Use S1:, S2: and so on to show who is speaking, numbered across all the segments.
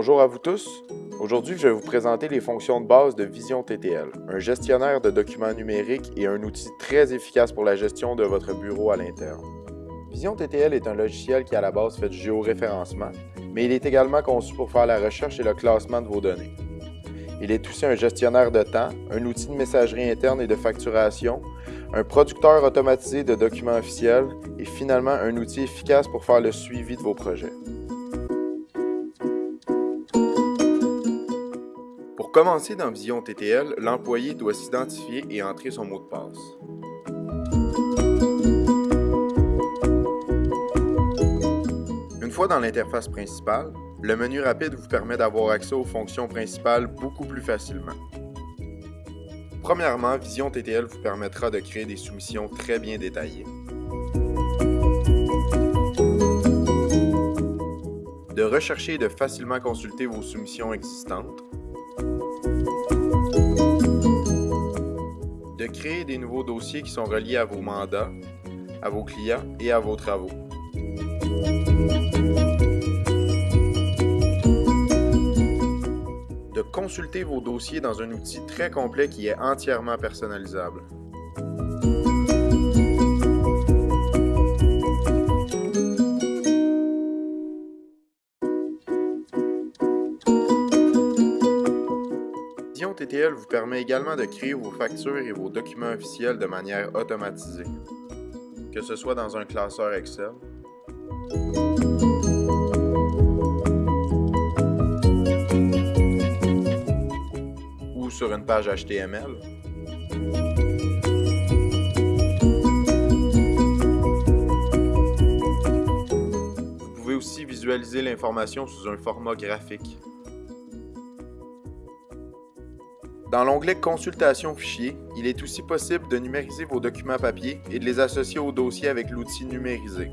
S1: Bonjour à vous tous. Aujourd'hui, je vais vous présenter les fonctions de base de Vision TTL, un gestionnaire de documents numériques et un outil très efficace pour la gestion de votre bureau à l'interne. Vision TTL est un logiciel qui à la base fait du géoréférencement, mais il est également conçu pour faire la recherche et le classement de vos données. Il est aussi un gestionnaire de temps, un outil de messagerie interne et de facturation, un producteur automatisé de documents officiels et finalement un outil efficace pour faire le suivi de vos projets. Commencer dans Vision TTL, l'employé doit s'identifier et entrer son mot de passe. Une fois dans l'interface principale, le menu rapide vous permet d'avoir accès aux fonctions principales beaucoup plus facilement. Premièrement, Vision TTL vous permettra de créer des soumissions très bien détaillées. De rechercher et de facilement consulter vos soumissions existantes. De créer des nouveaux dossiers qui sont reliés à vos mandats, à vos clients et à vos travaux. consulter vos dossiers dans un outil très complet qui est entièrement personnalisable. Vision TTL vous permet également de créer vos factures et vos documents officiels de manière automatisée, que ce soit dans un classeur Excel, sur une page HTML. Vous pouvez aussi visualiser l'information sous un format graphique. Dans l'onglet Consultation fichiers, il est aussi possible de numériser vos documents papier et de les associer au dossier avec l'outil Numérisé.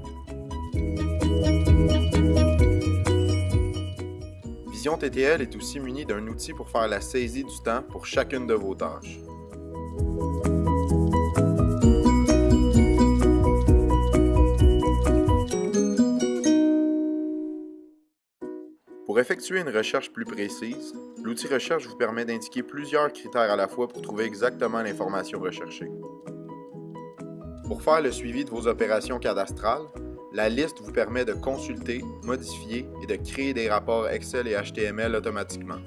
S1: Vision TTL est aussi munie d'un outil pour faire la saisie du temps pour chacune de vos tâches. Effectuer une recherche plus précise, l'outil Recherche vous permet d'indiquer plusieurs critères à la fois pour trouver exactement l'information recherchée. Pour faire le suivi de vos opérations cadastrales, la liste vous permet de consulter, modifier et de créer des rapports Excel et HTML automatiquement.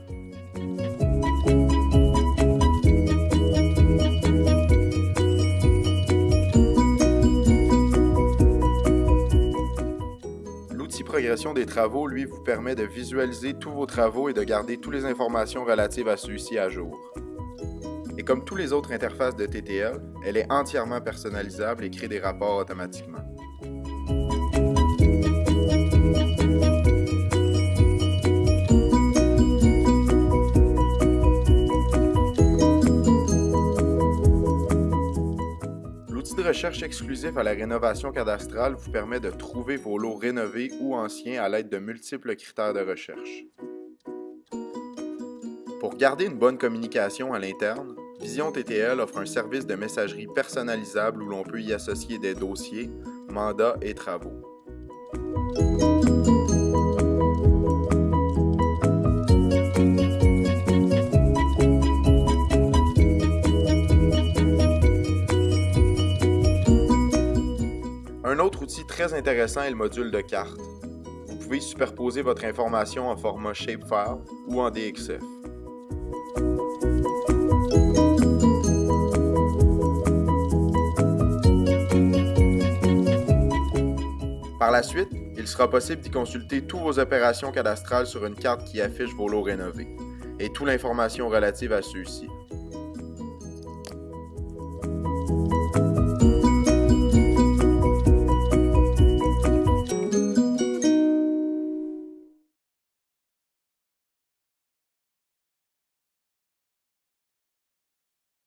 S1: Progression des travaux, lui, vous permet de visualiser tous vos travaux et de garder toutes les informations relatives à celui-ci à jour. Et comme tous les autres interfaces de TTL, elle est entièrement personnalisable et crée des rapports automatiquement. Recherche exclusif à la rénovation cadastrale vous permet de trouver vos lots rénovés ou anciens à l'aide de multiples critères de recherche. Pour garder une bonne communication à l'interne, Vision TTL offre un service de messagerie personnalisable où l'on peut y associer des dossiers, mandats et travaux. Un autre outil très intéressant est le module de carte. Vous pouvez superposer votre information en format shapefile ou en DXF. Par la suite, il sera possible d'y consulter toutes vos opérations cadastrales sur une carte qui affiche vos lots rénovés et toute l'information relative à ceux-ci.